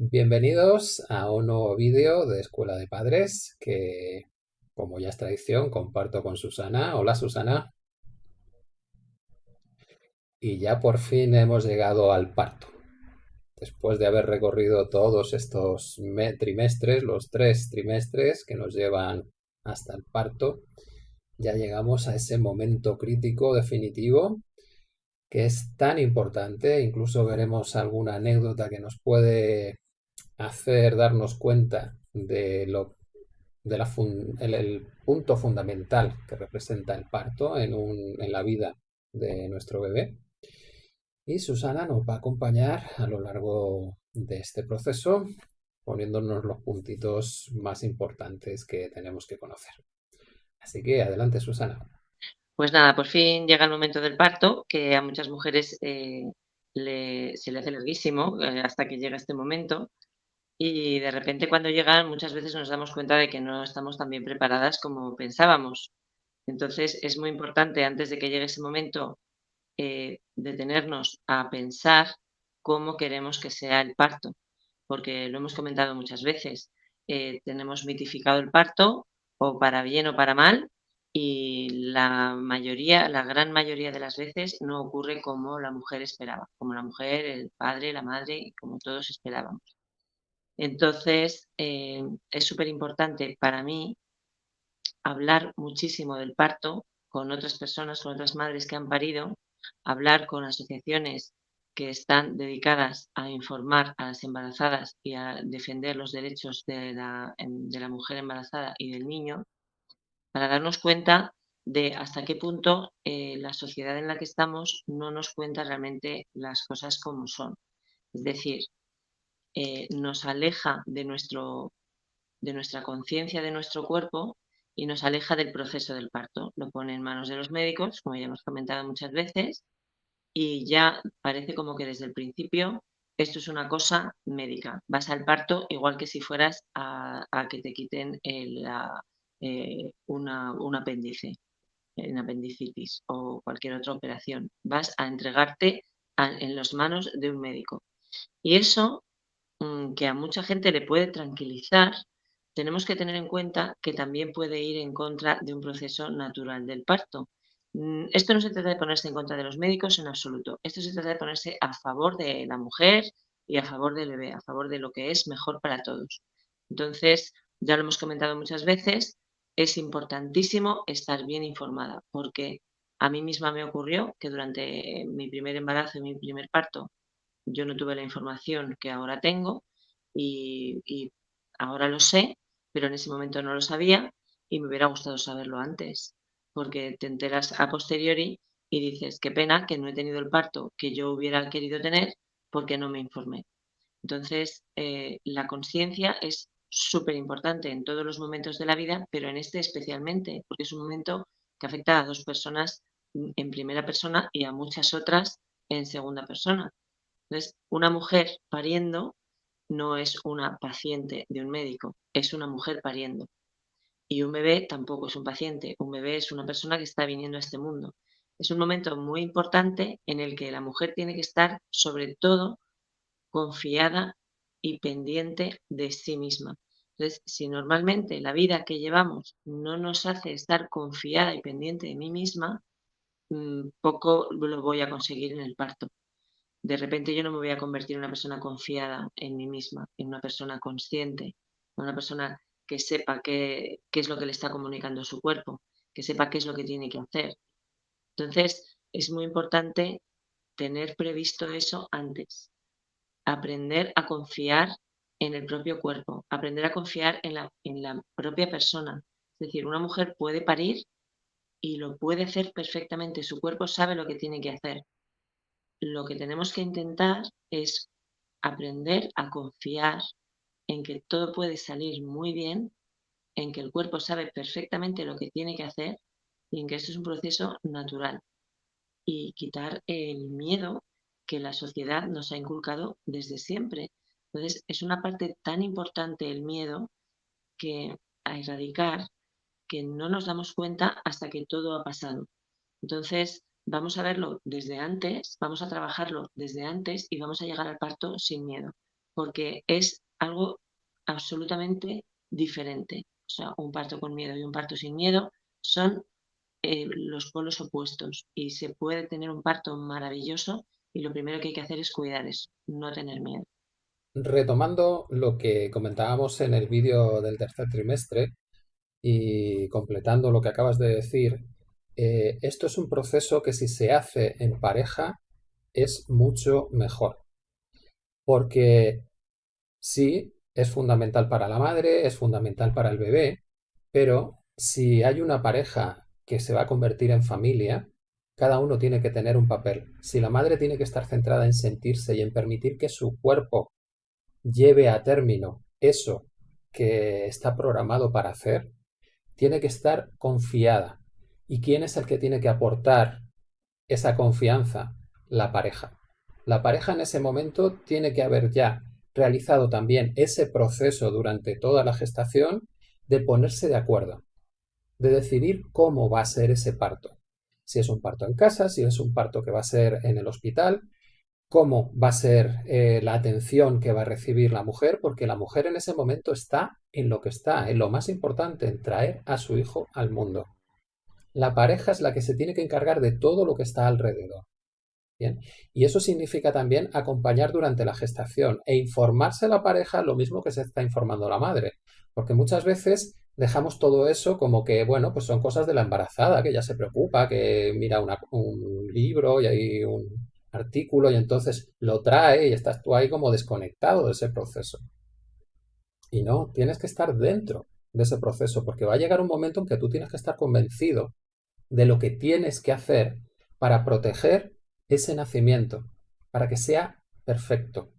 Bienvenidos a un nuevo vídeo de Escuela de Padres que, como ya es tradición, comparto con Susana. Hola Susana. Y ya por fin hemos llegado al parto. Después de haber recorrido todos estos trimestres, los tres trimestres que nos llevan hasta el parto, ya llegamos a ese momento crítico definitivo que es tan importante, incluso veremos alguna anécdota que nos puede hacer darnos cuenta de lo de la el, punto fundamental que representa el parto en, en la vida de nuestro bebé. Y Susana nos va a acompañar a lo largo de este proceso, poniéndonos los puntitos más importantes que tenemos que conocer. Así que adelante, Susana. Pues nada, por fin llega el momento del parto, que a muchas mujeres eh, se le hace larguísimo eh, hasta que llega este momento. Y de repente cuando llegan muchas veces nos damos cuenta de que no estamos tan bien preparadas como pensábamos. Entonces es muy importante antes de que llegue ese momento eh, detenernos a pensar cómo queremos que sea el parto, porque lo hemos comentado muchas veces. Eh, tenemos mitificado el parto o para bien o para mal y la mayoría, la gran mayoría de las veces no ocurre como la mujer esperaba, como la mujer, el padre, la madre como todos esperábamos. Entonces, eh, es súper importante para mí hablar muchísimo del parto con otras personas, con otras madres que han parido, hablar con asociaciones que están dedicadas a informar a las embarazadas y a defender los derechos de la, mujer embarazada y del niño, para darnos cuenta de hasta qué punto eh, la sociedad en la que estamos no nos cuenta realmente las cosas como son. Es decir, eh, nos aleja de, nuestro, de nuestra conciencia de nuestro cuerpo y nos aleja del proceso del parto. Lo pone en manos de los médicos, como ya hemos comentado muchas veces, y ya parece como que desde el principio esto es una cosa médica. Vas al parto igual que si fueras a, que te quiten eh, una, un apéndice, en apendicitis o cualquier otra operación. Vas a entregarte en las manos de un médico. Y eso que a mucha gente le puede tranquilizar, tenemos que tener en cuenta que también puede ir en contra de un proceso natural del parto. Mm, esto no se trata de ponerse en contra de los médicos en absoluto. Esto se trata de ponerse a favor de la mujer y a favor del bebé, a favor de lo que es mejor para todos. Entonces, ya lo hemos comentado muchas veces, es importantísimo estar bien informada, porque a mí misma me ocurrió que durante mi primer embarazo y mi primer parto yo no tuve la información que ahora tengo y, ahora lo sé, pero en ese momento no lo sabía y me hubiera gustado saberlo antes, porque te enteras a posteriori y dices, qué pena que no he tenido el parto que yo hubiera querido tener porque no me informé. Entonces, eh, la conciencia es súper importante en todos los momentos de la vida, pero en este especialmente, porque es un momento que afecta a dos personas en primera persona y a muchas otras en segunda persona. Entonces, una mujer pariendo no es una paciente de un médico, es una mujer pariendo. Y un bebé tampoco es un paciente, un bebé es una persona que está viniendo a este mundo. Es un momento muy importante en el que la mujer tiene que estar, sobre todo, confiada y pendiente de sí misma. Entonces, si normalmente la vida que llevamos no nos hace estar confiada y pendiente de mí misma, mm, poco lo voy a conseguir en el parto de repente yo no me voy a convertir en una persona confiada en mí misma, en una persona consciente, una persona que sepa qué, qué es lo que le está comunicando su cuerpo, que sepa qué es lo que tiene que hacer. Entonces, es muy importante tener previsto eso antes, aprender a confiar en el propio cuerpo, aprender a confiar en la, en la propia persona. Es decir, una mujer puede parir y lo puede hacer perfectamente, su cuerpo sabe lo que tiene que hacer, lo que tenemos que intentar es aprender a confiar en que todo puede salir muy bien, en que el cuerpo sabe perfectamente lo que tiene que hacer y en que esto es un proceso natural. Y quitar el miedo que la sociedad nos ha inculcado desde siempre. Entonces, es una parte tan importante el miedo que a erradicar que no nos damos cuenta hasta que todo ha pasado. Entonces, vamos a verlo desde antes, vamos a trabajarlo desde antes y vamos a llegar al parto sin miedo. porque es algo absolutamente diferente. O sea, un parto con miedo y un parto sin miedo son eh, los polos opuestos y se puede tener un parto maravilloso y lo primero que hay que hacer es cuidar eso, no tener miedo. Retomando lo que comentábamos en el vídeo del tercer trimestre y completando lo que acabas de decir, eh, esto es un proceso que si se hace en pareja es mucho mejor. Porque sí, es fundamental para la madre, es fundamental para el bebé, pero si hay una pareja que se va a convertir en familia, cada uno tiene que tener un papel. Si la madre tiene que estar centrada en sentirse y en permitir que su cuerpo lleve a término eso que está programado para hacer, tiene que estar confiada. ¿Y quién es el que tiene que aportar esa confianza? La pareja. La pareja en ese momento tiene que haber ya realizado también ese proceso durante toda la gestación de ponerse de acuerdo, de decidir cómo va a ser ese parto. Si es un parto en casa, si es un parto que va a ser en el hospital, cómo va a ser eh, la atención que va a recibir la mujer, porque la mujer en ese momento está en lo que está, en lo más importante, en traer a su hijo al mundo. La pareja es la que se tiene que encargar de todo lo que está alrededor. Bien. Y eso significa también acompañar durante la gestación e informarse a la pareja lo mismo que se está informando la madre. Porque muchas veces dejamos todo eso como que, bueno, pues son cosas de la embarazada, que ya se preocupa, que mira un libro y hay un artículo y entonces lo trae y estás tú ahí como desconectado de ese proceso. Y no, tienes que estar dentro de ese proceso porque va a llegar un momento en que tú tienes que estar convencido de lo que tienes que hacer para proteger ese nacimiento, para que sea perfecto.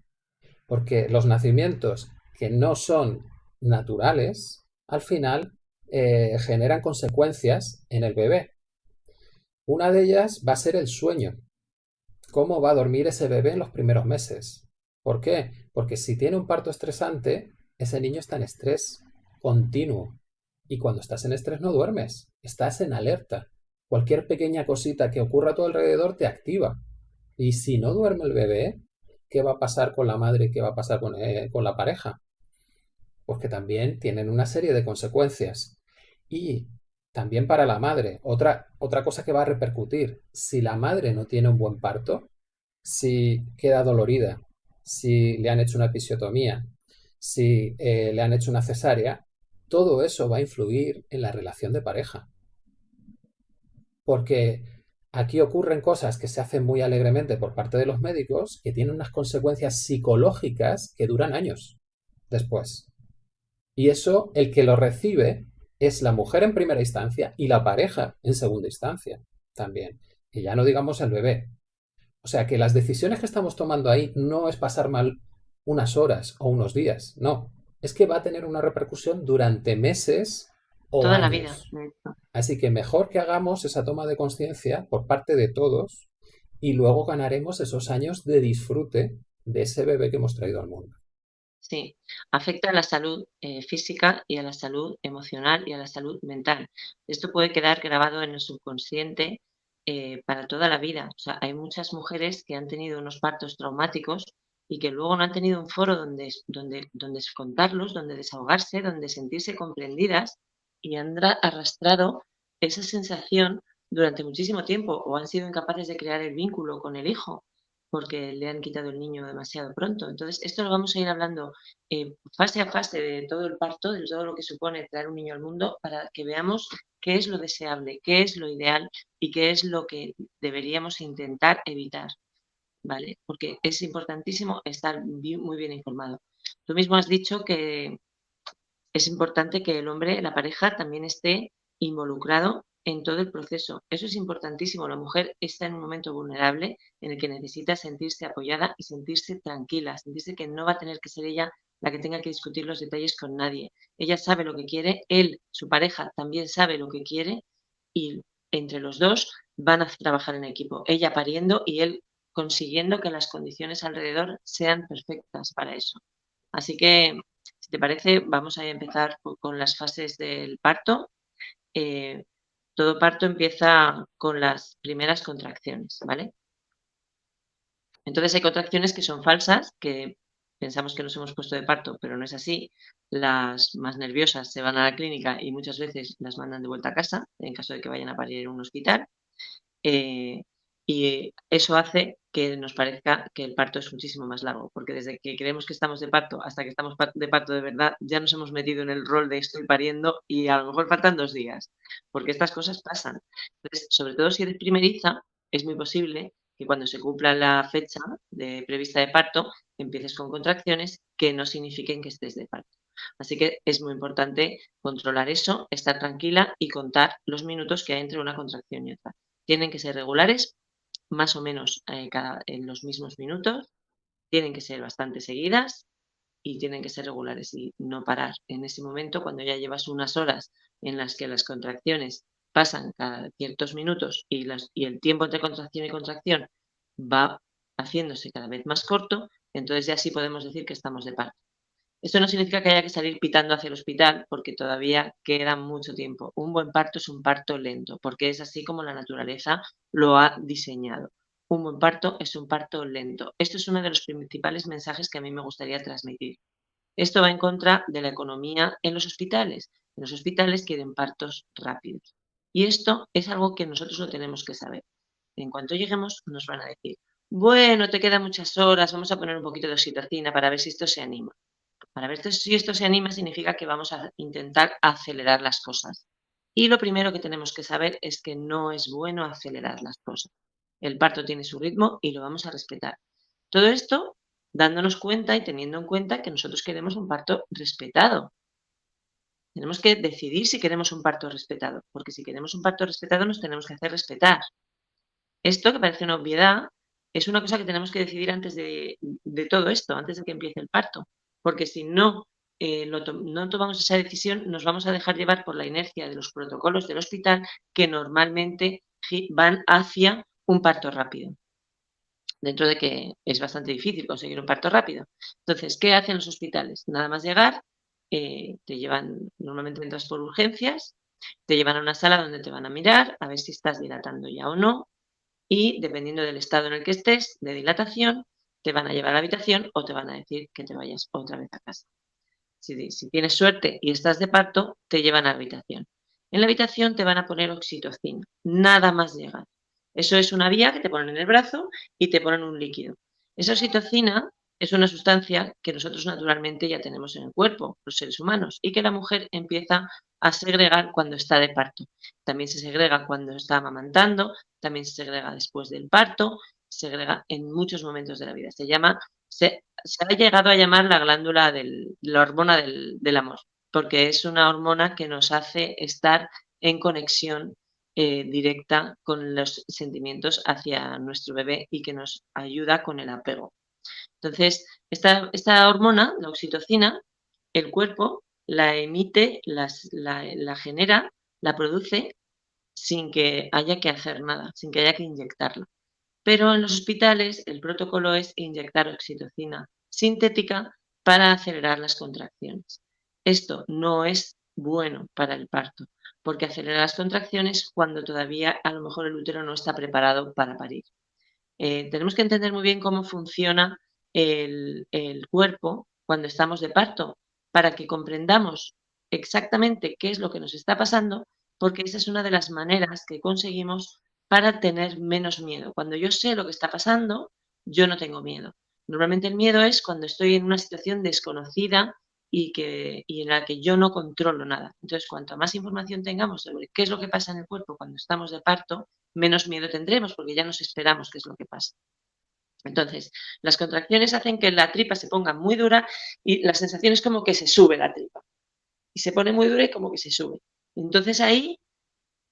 Porque los nacimientos que no son naturales, al final eh, generan consecuencias en el bebé. Una de ellas va a ser el sueño. ¿Cómo va a dormir ese bebé en los primeros meses? ¿Por qué? Porque si tiene un parto estresante, ese niño está en estrés continuo. Y cuando estás en estrés no duermes, estás en alerta. Cualquier pequeña cosita que ocurra a tu alrededor te activa. Y si no duerme el bebé, ¿qué va a pasar con la madre qué va a pasar con, eh, con la pareja? Pues que también tienen una serie de consecuencias. Y también para la madre, otra, otra cosa que va a repercutir, si la madre no tiene un buen parto, si queda dolorida, si le han hecho una episiotomía, si eh, le han hecho una cesárea, todo eso va a influir en la relación de pareja. Porque aquí ocurren cosas que se hacen muy alegremente por parte de los médicos que tienen unas consecuencias psicológicas que duran años después. Y eso, el que lo recibe es la mujer en primera instancia y la pareja en segunda instancia también. Y ya no digamos el bebé. O sea que las decisiones que estamos tomando ahí no es pasar mal unas horas o unos días, no. Es que va a tener una repercusión durante meses o Toda la vida. Así que mejor que hagamos esa toma de conciencia por parte de todos y luego ganaremos esos años de disfrute de ese bebé que hemos traído al mundo. Sí, afecta a la salud eh, física y a la salud emocional y a la salud mental. Esto puede quedar grabado en el subconsciente eh, para toda la vida. O sea, hay muchas mujeres que han tenido unos partos traumáticos y que luego no han tenido un foro donde, donde, donde contarlos, donde desahogarse, donde sentirse comprendidas y han arrastrado esa sensación durante muchísimo tiempo o han sido incapaces de crear el vínculo con el hijo porque le han quitado el niño demasiado pronto. Entonces, esto lo vamos a ir hablando eh, fase a fase de todo el parto, de todo lo que supone traer un niño al mundo, para que veamos qué es lo deseable, qué es lo ideal y qué es lo que deberíamos intentar evitar. ¿Vale? Porque es importantísimo estar muy bien informado. Tú mismo has dicho que es importante que el hombre, la pareja, también esté involucrado en todo el proceso. Eso es importantísimo. La mujer está en un momento vulnerable en el que necesita sentirse apoyada y sentirse tranquila, sentirse que no va a tener que ser ella la que tenga que discutir los detalles con nadie. Ella sabe lo que quiere, él, su pareja, también sabe lo que quiere y entre los dos van a trabajar en equipo. Ella pariendo y él consiguiendo que las condiciones alrededor sean perfectas para eso. Así que, si te parece, vamos a empezar con las fases del parto. Eh, todo parto empieza con las primeras contracciones, ¿vale? Entonces hay contracciones que son falsas, que pensamos que nos hemos puesto de parto, pero no es así. Las más nerviosas se van a la clínica y muchas veces las mandan de vuelta a casa, en caso de que vayan a parir en un hospital. Eh, y eso hace que nos parezca que el parto es muchísimo más largo, porque desde que creemos que estamos de parto hasta que estamos de parto de verdad, ya nos hemos metido en el rol de estoy pariendo y a lo mejor faltan dos días, porque estas cosas pasan. Entonces, sobre todo si eres primeriza, es muy posible que cuando se cumpla la fecha de, prevista de parto, empieces con contracciones que no signifiquen que estés de parto. Así que es muy importante controlar eso, estar tranquila y contar los minutos que hay entre una contracción y otra. Tienen que ser regulares más o menos eh, cada, en los mismos minutos, tienen que ser bastante seguidas y tienen que ser regulares y no parar. En ese momento, cuando ya llevas unas horas en las que las contracciones pasan cada ciertos minutos y, las, y el tiempo entre contracción y contracción va haciéndose cada vez más corto, entonces ya sí podemos decir que estamos de parto. Esto no significa que haya que salir pitando hacia el hospital porque todavía queda mucho tiempo. Un buen parto es un parto lento porque es así como la naturaleza lo ha diseñado. Un buen parto es un parto lento. Esto es uno de los principales mensajes que a mí me gustaría transmitir. Esto va en contra de la economía en los hospitales. En los hospitales quieren partos rápidos. Y esto es algo que nosotros lo tenemos que saber. En cuanto lleguemos nos van a decir, bueno, te quedan muchas horas, vamos a poner un poquito de oxitocina para ver si esto se anima. Para ver si esto se anima significa que vamos a intentar acelerar las cosas. Y lo primero que tenemos que saber es que no es bueno acelerar las cosas. El parto tiene su ritmo y lo vamos a respetar. Todo esto dándonos cuenta y teniendo en cuenta que nosotros queremos un parto respetado. Tenemos que decidir si queremos un parto respetado, porque si queremos un parto respetado nos tenemos que hacer respetar. Esto, que parece una obviedad, es una cosa que tenemos que decidir antes de, de todo esto, antes de que empiece el parto porque si no, eh, no tomamos esa decisión, nos vamos a dejar llevar por la inercia de los protocolos del hospital que normalmente van hacia un parto rápido. Dentro de que es bastante difícil conseguir un parto rápido. Entonces, ¿qué hacen los hospitales? Nada más llegar, eh, te llevan, normalmente entras por urgencias, te llevan a una sala donde te van a mirar a ver si estás dilatando ya o no y dependiendo del estado en el que estés de dilatación, te van a llevar a la habitación o te van a decir que te vayas otra vez a casa. Si, tienes suerte y estás de parto, te llevan a la habitación. En la habitación te van a poner oxitocina, nada más llegar. Eso es una vía que te ponen en el brazo y te ponen un líquido. Esa oxitocina es una sustancia que nosotros naturalmente ya tenemos en el cuerpo, los seres humanos, y que la mujer empieza a segregar cuando está de parto. También se segrega cuando está amamantando, también se segrega después del parto segrega en muchos momentos de la vida. Se llama, se, ha llegado a llamar la glándula del, la hormona del, amor, porque es una hormona que nos hace estar en conexión eh, directa con los sentimientos hacia nuestro bebé y que nos ayuda con el apego. Entonces, esta, esta hormona, la oxitocina, el cuerpo la emite, la genera, la produce sin que haya que hacer nada, sin que haya que inyectarla. Pero en los hospitales el protocolo es inyectar oxitocina sintética para acelerar las contracciones. Esto no es bueno para el parto, porque acelera las contracciones cuando todavía a lo mejor el útero no está preparado para parir. Eh, tenemos que entender muy bien cómo funciona el, el cuerpo cuando estamos de parto, para que comprendamos exactamente qué es lo que nos está pasando, porque esa es una de las maneras que conseguimos para tener menos miedo. Cuando yo sé lo que está pasando, yo no tengo miedo. Normalmente el miedo es cuando estoy en una situación desconocida y, que, y en la que yo no controlo nada. Entonces, cuanto más información tengamos sobre qué es lo que pasa en el cuerpo cuando estamos de parto, menos miedo tendremos porque ya nos esperamos qué es lo que pasa. Entonces, las contracciones hacen que la tripa se ponga muy dura y la sensación es como que se sube la tripa. Y se pone muy dura y como que se sube. Entonces ahí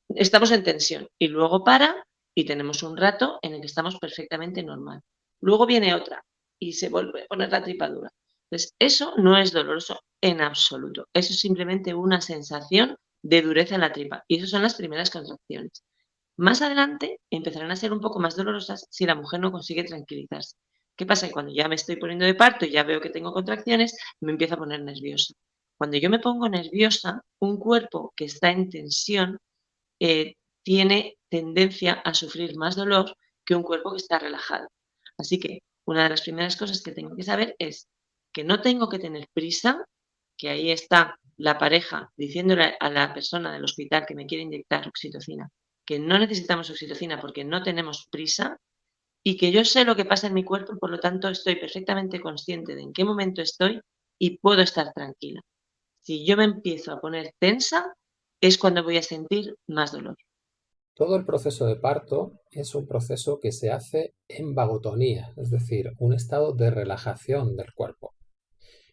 estamos en tensión y luego para y tenemos un rato en el que estamos perfectamente normal. Luego viene otra y se vuelve a poner la tripadura. Entonces, eso no es doloroso en absoluto. Eso es simplemente una sensación de dureza en la tripa. Y esas son las primeras contracciones. Más adelante empezarán a ser un poco más dolorosas si la mujer no consigue tranquilizarse. ¿Qué pasa? Que cuando ya me estoy poniendo de parto y ya veo que tengo contracciones, me empiezo a poner nerviosa. Cuando yo me pongo nerviosa, un cuerpo que está en tensión eh, tiene tendencia a sufrir más dolor que un cuerpo que está relajado. Así que una de las primeras cosas que tengo que saber es que no tengo que tener prisa, que ahí está la pareja diciéndole a la persona del hospital que me quiere inyectar oxitocina, que no necesitamos oxitocina porque no tenemos prisa y que yo sé lo que pasa en mi cuerpo, por lo tanto estoy perfectamente consciente de en qué momento estoy y puedo estar tranquila. Si yo me empiezo a poner tensa, es cuando voy a sentir más dolor. Todo el proceso de parto es un proceso que se hace en vagotonía, es decir, un estado de relajación del cuerpo.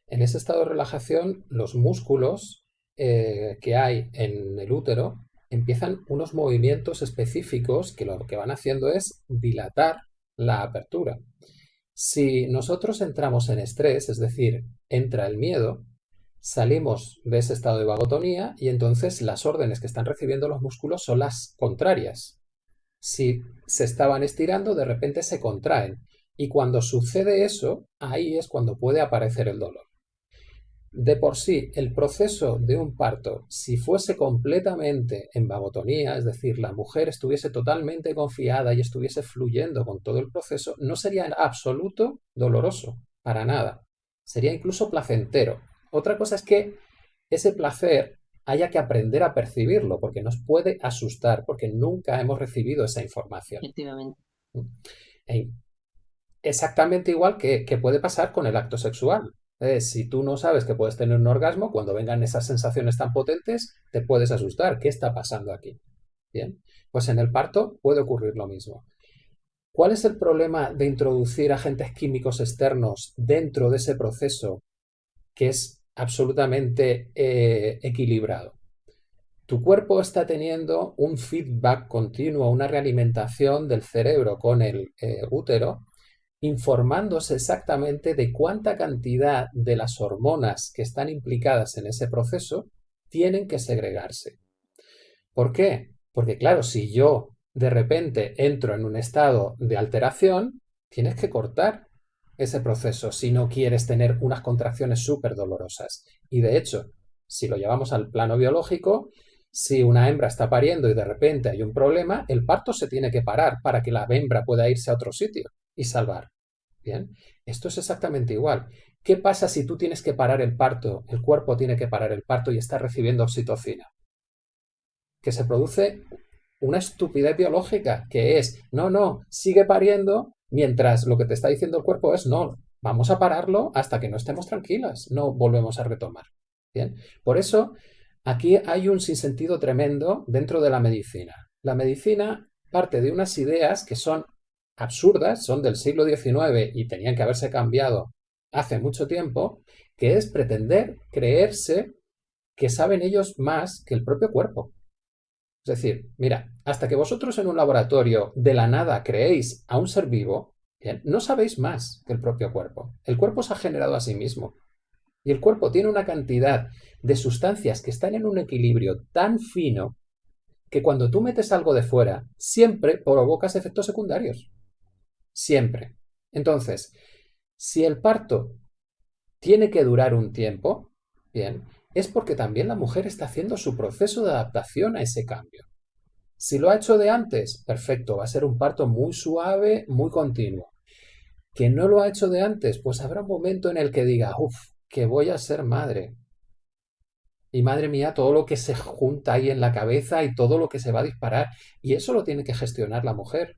En ese estado de relajación, los músculos eh, que hay en el útero empiezan unos movimientos específicos que lo que van haciendo es dilatar la apertura. Si nosotros entramos en estrés, es decir, entra el miedo, salimos de ese estado de vagotonía y entonces las órdenes que están recibiendo los músculos son las contrarias. Si se estaban estirando, de repente se contraen. Y cuando sucede eso, ahí es cuando puede aparecer el dolor. De por sí, el proceso de un parto, si fuese completamente en vagotonía, es decir, la mujer estuviese totalmente confiada y estuviese fluyendo con todo el proceso, no sería en absoluto doloroso, para nada. Sería incluso placentero. Otra cosa es que ese placer haya que aprender a percibirlo, porque nos puede asustar, porque nunca hemos recibido esa información. Efectivamente. Exactamente igual que, que puede pasar con el acto sexual si tú no sabes que puedes tener un orgasmo, cuando vengan esas sensaciones tan potentes, te puedes asustar. ¿Qué está pasando aquí? Bien, pues en el parto puede ocurrir lo mismo. ¿Cuál es el problema de introducir agentes químicos externos dentro de ese proceso que es absolutamente eh, equilibrado? Tu cuerpo está teniendo un feedback continuo, una realimentación del cerebro con el eh, útero informándose exactamente de cuánta cantidad de las hormonas que están implicadas en ese proceso tienen que segregarse. ¿Por qué? Porque claro, si yo de repente entro en un estado de alteración, tienes que cortar ese proceso si no quieres tener unas contracciones súper dolorosas. Y de hecho, si lo llevamos al plano biológico, si una hembra está pariendo y de repente hay un problema, el parto se tiene que parar para que la hembra pueda irse a otro sitio y salvar. Bien, esto es exactamente igual. ¿Qué pasa si tú tienes que parar el parto, el cuerpo tiene que parar el parto y está recibiendo oxitocina? Que se produce una estupidez biológica, que es, no, no, sigue pariendo, mientras lo que te está diciendo el cuerpo es, no, vamos a pararlo hasta que no estemos tranquilas, no volvemos a retomar. Bien, por eso aquí hay un sinsentido tremendo dentro de la medicina. La medicina parte de unas ideas que son absurdas, son del siglo XIX y tenían que haberse cambiado hace mucho tiempo, que es pretender creerse que saben ellos más que el propio cuerpo. Es decir, mira, hasta que vosotros en un laboratorio de la nada creéis a un ser vivo, no sabéis más que el propio cuerpo. El cuerpo se ha generado a sí mismo. Y el cuerpo tiene una cantidad de sustancias que están en un equilibrio tan fino que cuando tú metes algo de fuera, siempre provocas efectos secundarios siempre. Entonces, si el parto tiene que durar un tiempo, bien, es porque también la mujer está haciendo su proceso de adaptación a ese cambio. Si lo ha hecho de antes, perfecto, va a ser un parto muy suave, muy continuo. Que no lo ha hecho de antes, pues habrá un momento en el que diga, uff, que voy a ser madre. Y madre mía, todo lo que se junta ahí en la cabeza y todo lo que se va a disparar. Y eso lo tiene que gestionar la mujer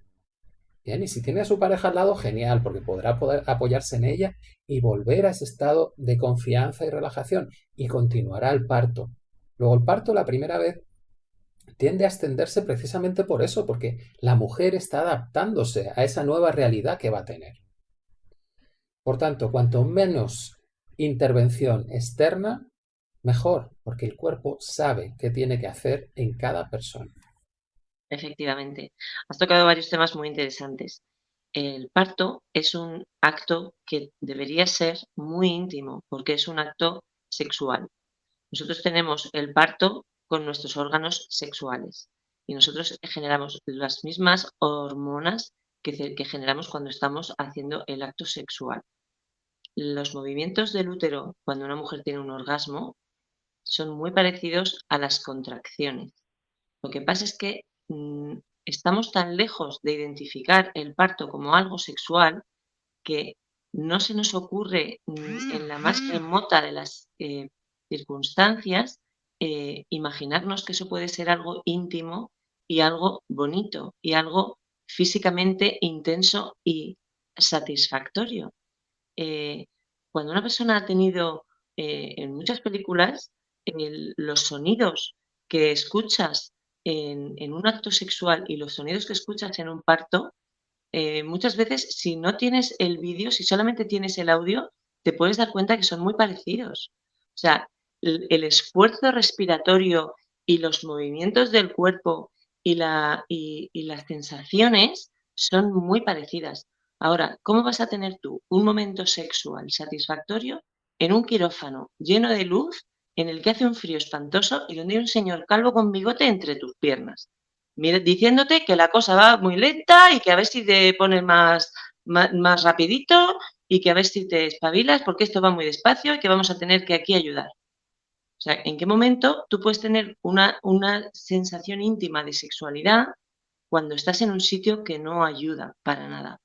y si tiene a su pareja al lado, genial, porque podrá apoyarse en ella y volver a ese estado de confianza y relajación y continuará el parto. Luego el parto la primera vez tiende a extenderse precisamente por eso, porque la mujer está adaptándose a esa nueva realidad que va a tener. Por tanto, cuanto menos intervención externa, mejor, porque el cuerpo sabe qué tiene que hacer en cada persona. Efectivamente. Has tocado varios temas muy interesantes. El parto es un acto que debería ser muy íntimo porque es un acto sexual. Nosotros tenemos el parto con nuestros órganos sexuales y nosotros generamos las mismas hormonas que, que generamos cuando estamos haciendo el acto sexual. Los movimientos del útero cuando una mujer tiene un orgasmo son muy parecidos a las contracciones. Lo que pasa es que estamos tan lejos de identificar el parto como algo sexual que no se nos ocurre mm, en la más remota de las eh, circunstancias eh, imaginarnos que eso puede ser algo íntimo y algo bonito y algo físicamente intenso y satisfactorio. Eh, cuando una persona ha tenido en muchas películas los sonidos que escuchas en, un acto sexual y los sonidos que escuchas en un parto eh, muchas veces si no tienes el vídeo, si solamente tienes el audio, te puedes dar cuenta que son muy parecidos. O sea, el, esfuerzo respiratorio y los movimientos del cuerpo y, la, y, las sensaciones son muy parecidas. Ahora, ¿cómo vas a tener tú un momento sexual satisfactorio en un quirófano lleno de luz en el que hace un frío espantoso y donde hay un señor calvo con bigote entre tus piernas? diciéndote que la cosa va muy lenta y que a ver si te pones más, más, rapidito y que a ver si te espabilas porque esto va muy despacio y que vamos a tener que aquí ayudar. O sea, ¿en qué momento tú puedes tener una, una sensación íntima de sexualidad cuando estás en un sitio que no ayuda para nada?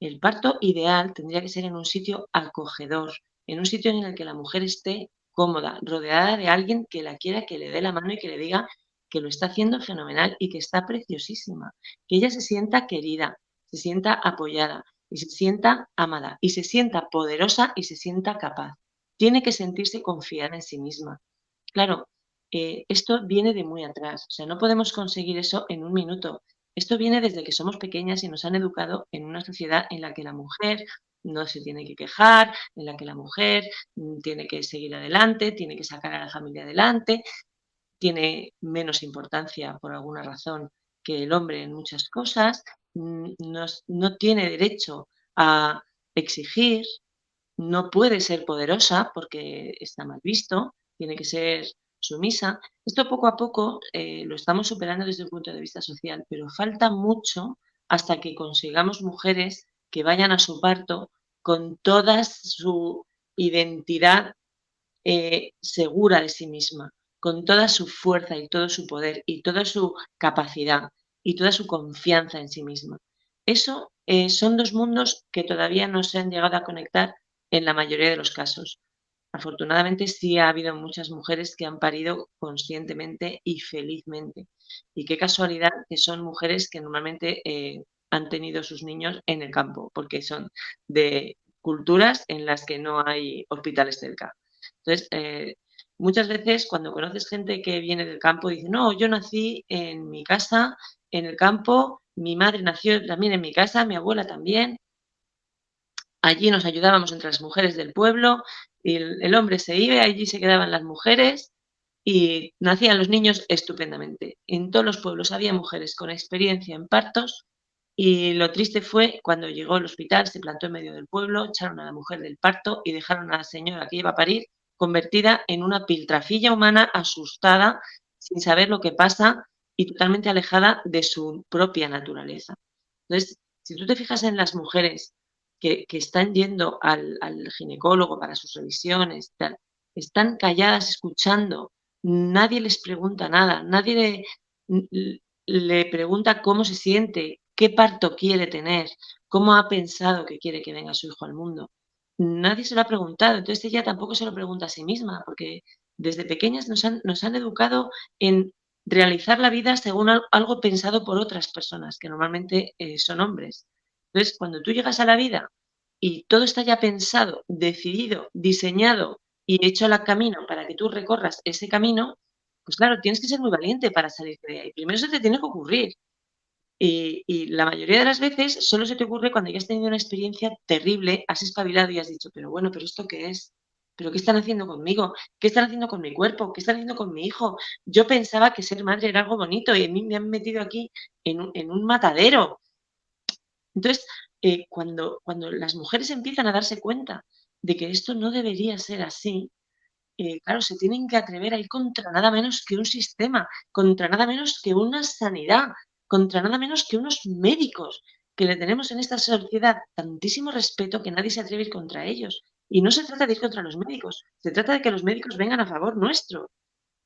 El parto ideal tendría que ser en un sitio acogedor, en un sitio en el que la mujer esté cómoda, rodeada de alguien que la quiera, que le dé la mano y que le diga que lo está haciendo fenomenal y que está preciosísima, que ella se sienta querida, se sienta apoyada y se sienta amada y se sienta poderosa y se sienta capaz. Tiene que sentirse confiada en sí misma. Claro, eh, esto viene de muy atrás, o sea, no podemos conseguir eso en un minuto. Esto viene desde que somos pequeñas y nos han educado en una sociedad en la que la mujer no se tiene que quejar, en la que la mujer mm, tiene que seguir adelante, tiene que sacar a la familia adelante, tiene menos importancia por alguna razón que el hombre en muchas cosas, mm, no, tiene derecho a exigir, no puede ser poderosa porque está mal visto, tiene que ser sumisa. Esto poco a poco eh, lo estamos superando desde el punto de vista social, pero falta mucho hasta que consigamos mujeres que vayan a su parto con toda su identidad eh, segura de sí misma, con toda su fuerza y todo su poder y toda su capacidad y toda su confianza en sí misma. Eso eh, son dos mundos que todavía no se han llegado a conectar en la mayoría de los casos. Afortunadamente sí ha habido muchas mujeres que han parido conscientemente y felizmente. Y qué casualidad que son mujeres que normalmente eh, han tenido sus niños en el campo, porque son de culturas en las que no hay hospitales cerca. Entonces, eh, Muchas veces cuando conoces gente que viene del campo, dice, no, yo nací en mi casa, en el campo, mi madre nació también en mi casa, mi abuela también. Allí nos ayudábamos entre las mujeres del pueblo, y el, hombre se iba, allí se quedaban las mujeres y nacían los niños estupendamente. En todos los pueblos había mujeres con experiencia en partos y lo triste fue cuando llegó al hospital, se plantó en medio del pueblo, echaron a la mujer del parto y dejaron a la señora que iba a parir convertida en una piltrafilla humana asustada, sin saber lo que pasa y totalmente alejada de su propia naturaleza. Entonces, si tú te fijas en las mujeres que, están yendo al, ginecólogo para sus revisiones, están calladas escuchando, nadie les pregunta nada, nadie le pregunta cómo se siente, qué parto quiere tener, cómo ha pensado que quiere que venga su hijo al mundo nadie se lo ha preguntado, entonces ella tampoco se lo pregunta a sí misma, porque desde pequeñas nos han, educado en realizar la vida según algo pensado por otras personas, que normalmente eh, son hombres. Entonces, cuando tú llegas a la vida y todo está ya pensado, decidido, diseñado y hecho el camino para que tú recorras ese camino, pues claro, tienes que ser muy valiente para salir de ahí. Primero se te tiene que ocurrir. Y, la mayoría de las veces solo se te ocurre cuando ya has tenido una experiencia terrible, has espabilado y has dicho, pero bueno, pero ¿esto qué es? ¿Pero qué están haciendo conmigo? ¿Qué están haciendo con mi cuerpo? ¿Qué están haciendo con mi hijo? Yo pensaba que ser madre era algo bonito y a mí me han metido aquí en un, matadero. Entonces, eh, cuando, cuando las mujeres empiezan a darse cuenta de que esto no debería ser así, eh, claro, se tienen que atrever a ir contra nada menos que un sistema, contra nada menos que una sanidad, contra nada menos que unos médicos que le tenemos en esta sociedad tantísimo respeto que nadie se atreve a ir contra ellos. Y no se trata de ir contra los médicos, se trata de que los médicos vengan a favor nuestro.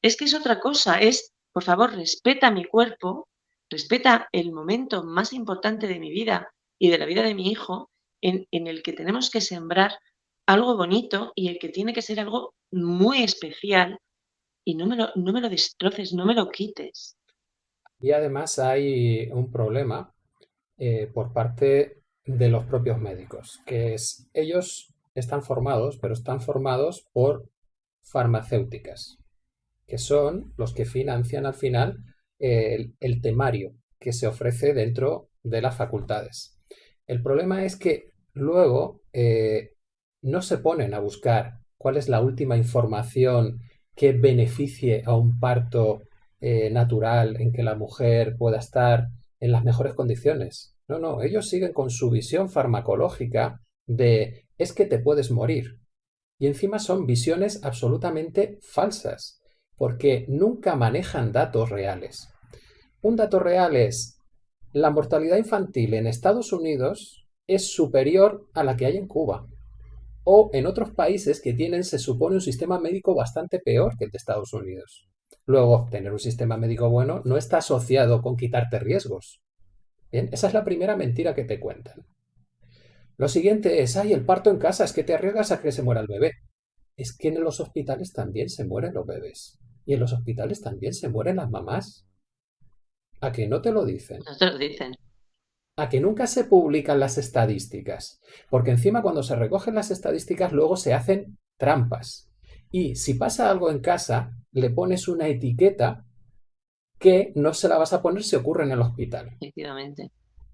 Es que es otra cosa, es, por favor, respeta mi cuerpo, respeta el momento más importante de mi vida y de la vida de mi hijo en, el que tenemos que sembrar algo bonito y el que tiene que ser algo muy especial y no me lo, no me lo destroces, no me lo quites. Y además hay un problema eh, por parte de los propios médicos, que es ellos están formados, pero están formados por farmacéuticas, que son los que financian al final el, temario que se ofrece dentro de las facultades. El problema es que luego eh, no se ponen a buscar cuál es la última información que beneficie a un parto eh, natural en que la mujer pueda estar en las mejores condiciones. No, no, ellos siguen con su visión farmacológica de es que te puedes morir. Y encima son visiones absolutamente falsas, porque nunca manejan datos reales. Un dato real es la mortalidad infantil en Estados Unidos es superior a la que hay en Cuba. O en otros países que tienen, se supone, un sistema médico bastante peor que el de Estados Unidos. Luego, tener un sistema médico bueno no está asociado con quitarte riesgos. Bien, esa es la primera mentira que te cuentan. Lo siguiente es, ay, el parto en casa, es que te arriesgas a que se muera el bebé. Es que en los hospitales también se mueren los bebés. Y en los hospitales también se mueren las mamás. ¿A que no te lo dicen? No te lo dicen. A que nunca se publican las estadísticas. Porque encima cuando se recogen las estadísticas luego se hacen trampas. Y si pasa algo en casa, le pones una etiqueta que no se la vas a poner si ocurre en el hospital. Efectivamente.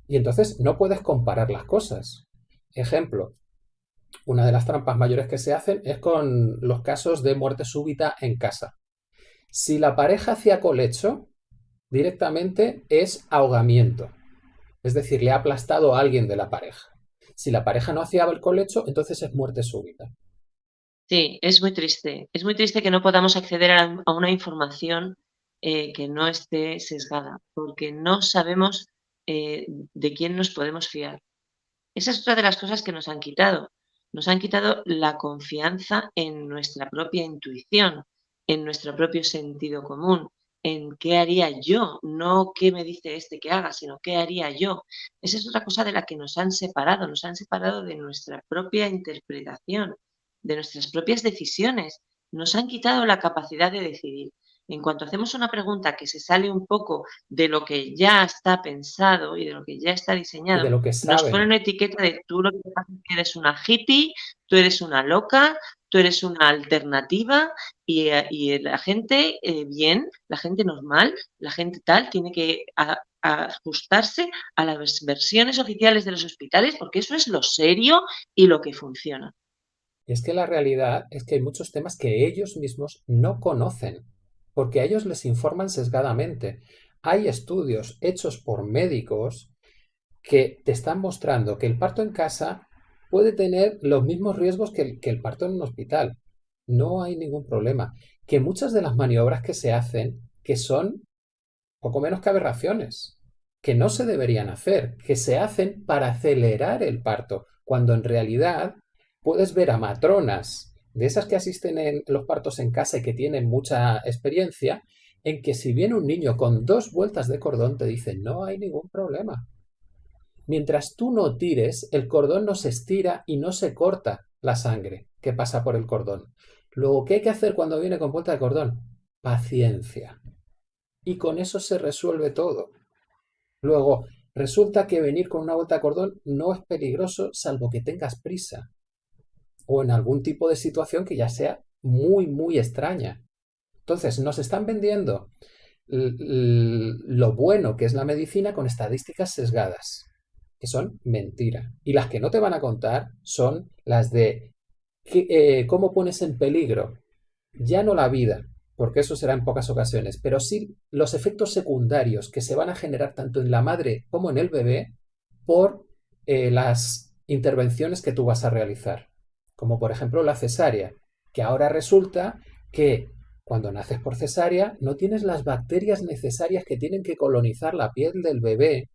Y entonces no puedes comparar las cosas. Ejemplo, una de las trampas mayores que se hacen es con los casos de muerte súbita en casa. Si la pareja hacía colecho, directamente es ahogamiento. Es decir, le ha aplastado a alguien de la pareja. Si la pareja no hacía el colecho, entonces es muerte súbita. Sí, es muy triste. Es muy triste que no podamos acceder a, una información eh, que no esté sesgada, porque no sabemos eh, de quién nos podemos fiar. Esa es otra de las cosas que nos han quitado. Nos han quitado la confianza en nuestra propia intuición, en nuestro propio sentido común, en qué haría yo, no qué me dice este que haga, sino qué haría yo. Esa es otra cosa de la que nos han separado, nos han separado de nuestra propia interpretación, de nuestras propias decisiones, nos han quitado la capacidad de decidir. En cuanto hacemos una pregunta que se sale un poco de lo que ya está pensado y de lo que ya está diseñado, nos ponen una etiqueta de tú lo que eres una hippie, tú eres una loca, tú eres una alternativa y, eh, la gente eh, bien, la gente normal, la gente tal, tiene que ajustarse a las versiones oficiales de los hospitales porque eso es lo serio y lo que funciona. Es que la realidad es que hay muchos temas que ellos mismos no conocen porque a ellos les informan sesgadamente. Hay estudios hechos por médicos que te están mostrando que el parto en casa puede tener los mismos riesgos que el, que el parto en un hospital. No hay ningún problema. Que muchas de las maniobras que se hacen, que son poco menos que aberraciones, que no se deberían hacer, que se hacen para acelerar el parto, cuando en realidad puedes ver a matronas de esas que asisten en los partos en casa y que tienen mucha experiencia, en que si viene un niño con dos vueltas de cordón te dicen no hay ningún problema. Mientras tú no tires, el cordón no se estira y no se corta la sangre que pasa por el cordón. Luego, ¿qué hay que hacer cuando viene con vuelta de cordón? Paciencia. Y con eso se resuelve todo. Luego, resulta que venir con una vuelta de cordón no es peligroso salvo que tengas prisa o en algún tipo de situación que ya sea muy, muy extraña. Entonces, nos están vendiendo lo bueno que es la medicina con estadísticas sesgadas, que son mentira. Y las que no te van a contar son las de eh, cómo pones en peligro ya no la vida, porque eso será en pocas ocasiones, pero sí los efectos secundarios que se van a generar tanto en la madre como en el bebé por eh, las intervenciones que tú vas a realizar como por ejemplo la cesárea, que ahora resulta que cuando naces por cesárea no tienes las bacterias necesarias que tienen que colonizar la piel del bebé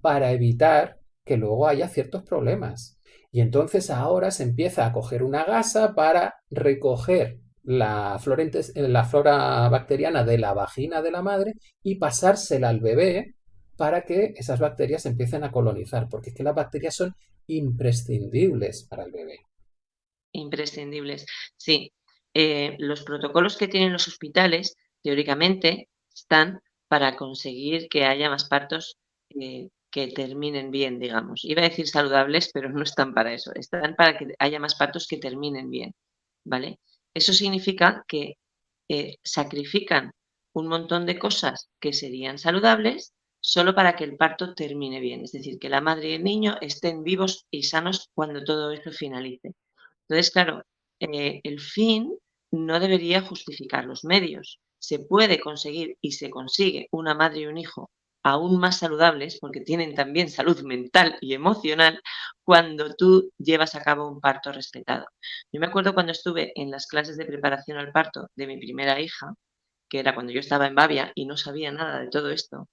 para evitar que luego haya ciertos problemas. Y entonces ahora se empieza a coger una gasa para recoger la flora, la flora bacteriana de la vagina de la madre y pasársela al bebé para que esas bacterias empiecen a colonizar, porque es que las bacterias son imprescindibles para el bebé. Imprescindibles, sí. Eh, los protocolos que tienen los hospitales, teóricamente, están para conseguir que haya más partos eh, que terminen bien, digamos. Iba a decir saludables, pero no están para eso. Están para que haya más partos que terminen bien, ¿vale? Eso significa que eh, sacrifican un montón de cosas que serían saludables solo para que el parto termine bien. Es decir, que la madre y el niño estén vivos y sanos cuando todo esto finalice. Entonces, claro, eh, el fin no debería justificar los medios. Se puede conseguir y se consigue una madre y un hijo aún más saludables, porque tienen también salud mental y emocional, cuando tú llevas a cabo un parto respetado. Yo me acuerdo cuando estuve en las clases de preparación al parto de mi primera hija, que era cuando yo estaba en Bavia y no sabía nada de todo esto,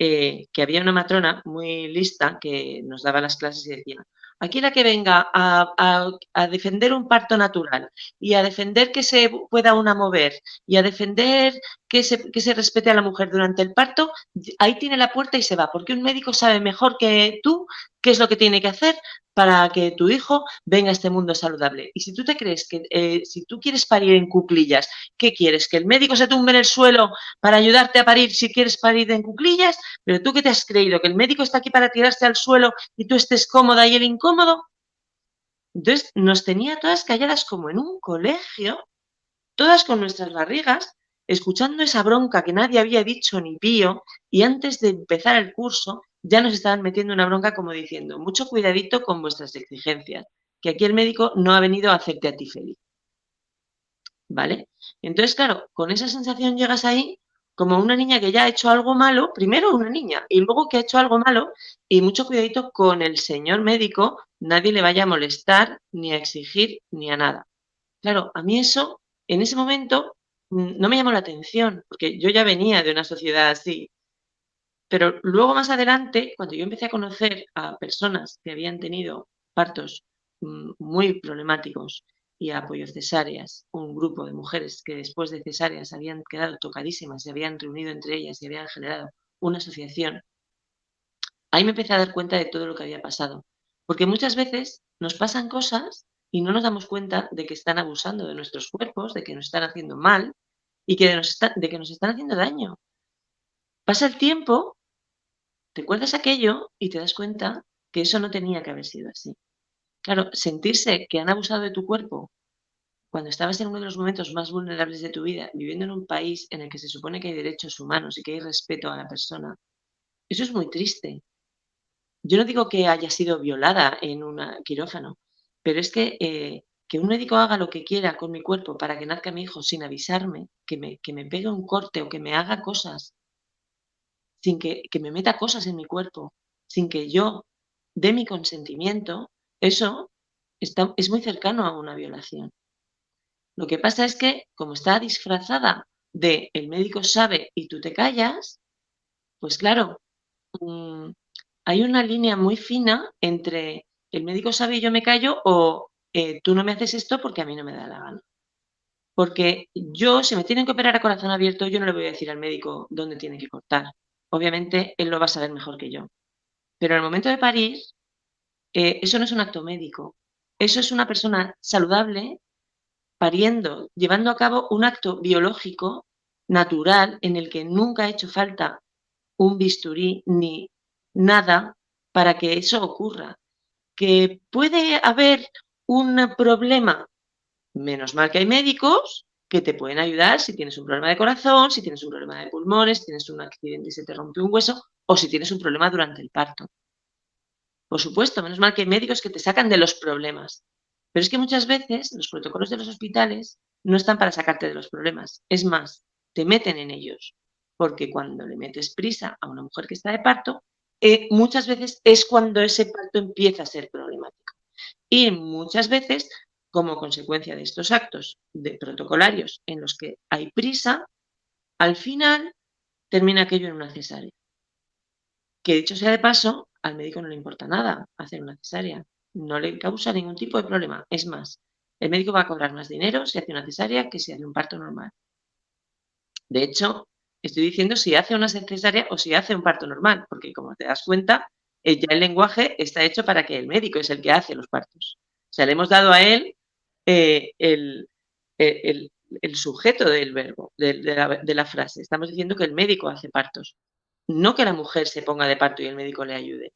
eh, que había una matrona muy lista que nos daba las clases y decía, aquí la que venga a, defender un parto natural y a defender que se pueda una mover y a defender que se, que se respete a la mujer durante el parto, ahí tiene la puerta y se va, porque un médico sabe mejor que tú qué es lo que tiene que hacer para que tu hijo venga a este mundo saludable. Y si tú te crees que, eh, si tú quieres parir en cuclillas, ¿qué quieres? ¿Que el médico se tumbe en el suelo para ayudarte a parir si quieres parir en cuclillas? Pero tú qué te has creído, que el médico está aquí para tirarse al suelo y tú estés cómoda y él incómodo. Entonces nos tenía todas calladas como en un colegio, todas con nuestras barrigas, escuchando esa bronca que nadie había dicho ni pío, y antes de empezar el curso ya nos estaban metiendo una bronca como diciendo, mucho cuidadito con vuestras exigencias, que aquí el médico no ha venido a hacerte a ti feliz. ¿Vale? Entonces, claro, con esa sensación llegas ahí como una niña que ya ha hecho algo malo, primero una niña, y luego que ha hecho algo malo, y mucho cuidadito con el señor médico, nadie le vaya a molestar, ni a exigir, ni a nada. Claro, a mí eso, en ese momento, no me llamó la atención, porque yo ya venía de una sociedad así, pero luego más adelante, cuando yo empecé a conocer a personas que habían tenido partos mm, muy problemáticos y apoyo cesáreas, un grupo de mujeres que después de cesáreas habían quedado tocadísimas, se habían reunido entre ellas y habían generado una asociación, ahí me empecé a dar cuenta de todo lo que había pasado. Porque muchas veces nos pasan cosas y no nos damos cuenta de que están abusando de nuestros cuerpos, de que nos están haciendo mal y que de que nos están haciendo daño. Pasa el tiempo, te acuerdas aquello y te das cuenta que eso no tenía que haber sido así. Claro, sentirse que han abusado de tu cuerpo cuando estabas en uno de los momentos más vulnerables de tu vida, viviendo en un país en el que se supone que hay derechos humanos y que hay respeto a la persona, eso es muy triste. Yo no digo que haya sido violada en un quirófano, pero es que eh, que un médico haga lo que quiera con mi cuerpo para que nazca mi hijo sin avisarme, que me, que me pegue un corte o que me haga cosas sin que, me meta cosas en mi cuerpo, sin que yo dé mi consentimiento, eso está, es muy cercano a una violación. Lo que pasa es que, como está disfrazada de el médico sabe y tú te callas, pues claro, mm, hay una línea muy fina entre el médico sabe y yo me callo o eh, tú no me haces esto porque a mí no me da la gana. Porque yo, si me tienen que operar a corazón abierto, yo no le voy a decir al médico dónde tiene que cortar obviamente él lo va a saber mejor que yo. Pero en el momento de parir, eh, eso no es un acto médico. Eso es una persona saludable pariendo, llevando a cabo un acto biológico natural en el que nunca ha hecho falta un bisturí ni nada para que eso ocurra. Que puede haber un problema, menos mal que hay médicos, que te pueden ayudar si tienes un problema de corazón, si tienes un problema de pulmones, si tienes un accidente y se te rompe un hueso o si tienes un problema durante el parto. Por supuesto, menos mal que hay médicos que te sacan de los problemas. Pero es que muchas veces los protocolos de los hospitales no están para sacarte de los problemas. Es más, te meten en ellos. Porque cuando le metes prisa a una mujer que está de parto, eh, muchas veces es cuando ese parto empieza a ser problemático. Y muchas veces como consecuencia de estos actos de protocolarios en los que hay prisa, al final termina aquello en una cesárea. Que dicho sea de paso, al médico no le importa nada hacer una cesárea, no le causa ningún tipo de problema. Es más, el médico va a cobrar más dinero si hace una cesárea que si hace un parto normal. De hecho, estoy diciendo si hace una cesárea o si hace un parto normal, porque como te das cuenta, eh, ya el lenguaje está hecho para que el médico es el que hace los partos. O sea, le hemos dado a él eh, el, el, sujeto del verbo, de, la, de, la, frase. Estamos diciendo que el médico hace partos, no que la mujer se ponga de parto y el médico le ayude.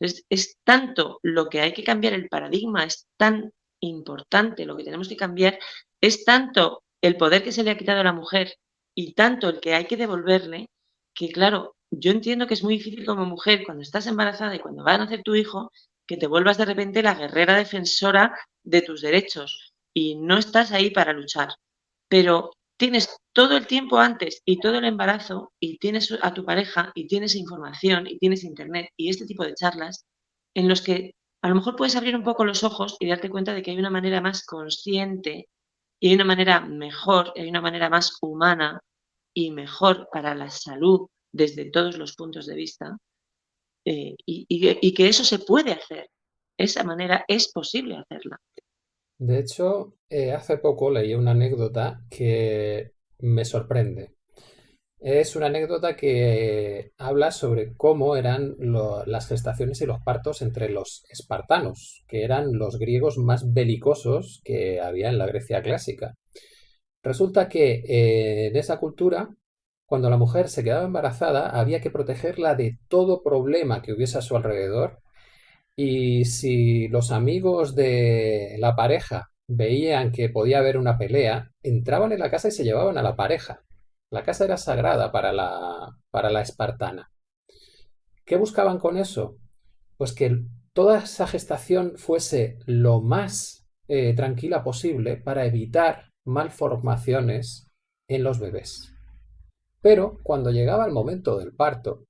Entonces, es tanto lo que hay que cambiar el paradigma, es tan importante lo que tenemos que cambiar, es tanto el poder que se le ha quitado a la mujer y tanto el que hay que devolverle, que claro, yo entiendo que es muy difícil como mujer, cuando estás embarazada y cuando va a nacer tu hijo, que te vuelvas de repente la guerrera defensora de tus derechos y no estás ahí para luchar. Pero tienes todo el tiempo antes y todo el embarazo y tienes a tu pareja y tienes información y tienes internet y este tipo de charlas en los que a lo mejor puedes abrir un poco los ojos y darte cuenta de que hay una manera más consciente y hay una manera mejor, hay una manera más humana y mejor para la salud desde todos los puntos de vista eh, y, que eso se puede hacer. Esa manera es posible hacerla. De hecho, eh, hace poco leí una anécdota que me sorprende. Es una anécdota que habla sobre cómo eran las gestaciones y los partos entre los espartanos, que eran los griegos más belicosos que había en la Grecia clásica. Resulta que eh, en esa cultura, cuando la mujer se quedaba embarazada, había que protegerla de todo problema que hubiese a su alrededor. Y si los amigos de la pareja veían que podía haber una pelea, entraban en la casa y se llevaban a la pareja. La casa era sagrada para la, para la espartana. ¿Qué buscaban con eso? Pues que toda esa gestación fuese lo más eh, tranquila posible para evitar malformaciones en los bebés. Pero cuando llegaba el momento del parto,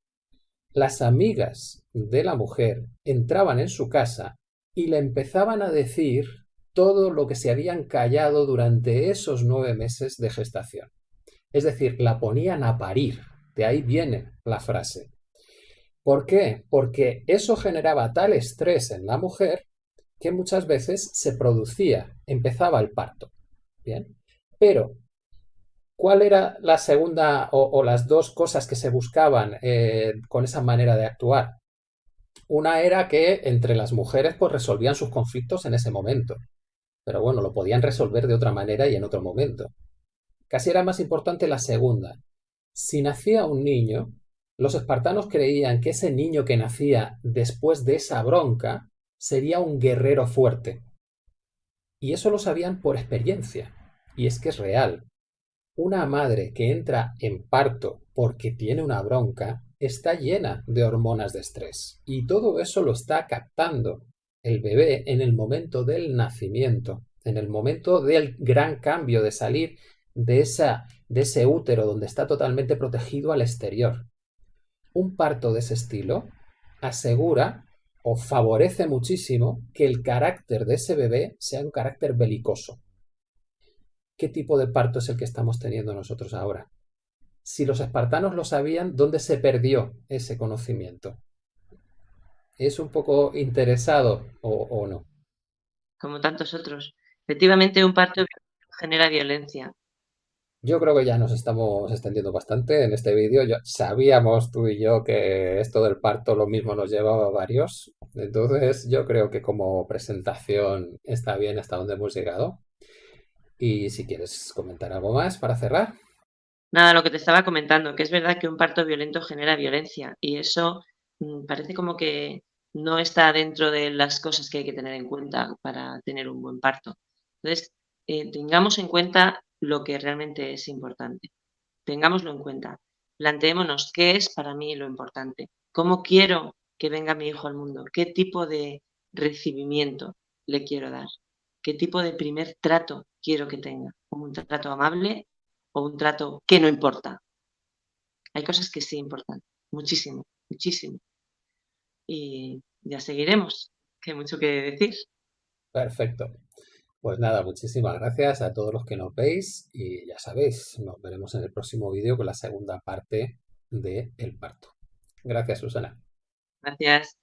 las amigas de la mujer entraban en su casa y le empezaban a decir todo lo que se habían callado durante esos nueve meses de gestación. Es decir, la ponían a parir. De ahí viene la frase. ¿Por qué? Porque eso generaba tal estrés en la mujer que muchas veces se producía, empezaba el parto. Pero, ¿cuál era la segunda o, las dos cosas que se buscaban eh, con esa manera de actuar? Una era que entre las mujeres pues resolvían sus conflictos en ese momento. Pero bueno, lo podían resolver de otra manera y en otro momento. Casi era más importante la segunda. Si nacía un niño, los espartanos creían que ese niño que nacía después de esa bronca sería un guerrero fuerte. Y eso lo sabían por experiencia. Y es que es real. Una madre que entra en parto porque tiene una bronca está llena de hormonas de estrés. Y todo eso lo está captando el bebé en el momento del nacimiento, en el momento del gran cambio de salir de, esa, de ese útero donde está totalmente protegido al exterior. Un parto de ese estilo asegura o favorece muchísimo que el carácter de ese bebé sea un carácter belicoso. ¿Qué tipo de parto es el que estamos teniendo nosotros ahora? Si los espartanos lo sabían, ¿dónde se perdió ese conocimiento? ¿Es un poco interesado o, o no? Como tantos otros. Efectivamente, un parto genera violencia. Yo creo que ya nos estamos extendiendo bastante en este vídeo. Sabíamos tú y yo que esto del parto lo mismo nos llevaba a varios. Entonces yo creo que como presentación está bien hasta donde hemos llegado. Y si quieres comentar algo más para cerrar. Nada, lo que te estaba comentando, que es verdad que un parto violento genera violencia y eso mm, parece como que no está dentro de las cosas que hay que tener en cuenta para tener un buen parto. Entonces, eh, tengamos en cuenta lo que realmente es importante. Tengámoslo en cuenta. Planteémonos qué es para mí lo importante. ¿Cómo quiero que venga mi hijo al mundo? ¿Qué tipo de recibimiento le quiero dar? ¿Qué tipo de primer trato quiero que tenga? ¿Un trato amable o un trato que no importa? Hay cosas que sí importan, muchísimo, muchísimo. Y ya seguiremos, que hay mucho que decir. Perfecto. Pues nada, muchísimas gracias a todos los que nos veis y ya sabéis, nos veremos en el próximo vídeo con la segunda parte de El parto. Gracias, Susana. Gracias.